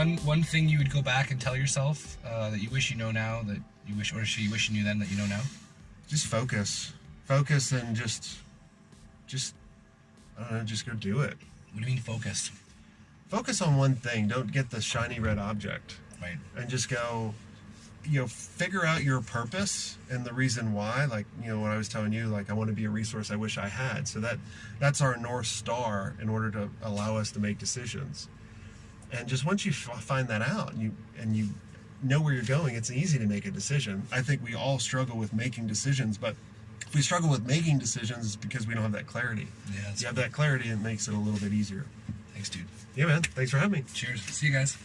one one thing you would go back and tell yourself uh, that you wish you know now that you wish, or should you wish you knew then that you know now? Just focus, focus, and just, just, I don't know, just go do it. What do you mean focus? Focus on one thing. Don't get the shiny red object. Right. And just go, you know, figure out your purpose and the reason why. Like, you know, what I was telling you, like, I want to be a resource I wish I had. So that that's our north star in order to allow us to make decisions. And just once you f- find that out, and you and you know where you're going, it's easy to make a decision. I think we all struggle with making decisions, but if we struggle with making decisions, it's because we don't have that clarity. Yeah. You have that clarity, it makes it a little bit easier. Thanks, dude. Yeah, man. Thanks for having me. Cheers. See you guys.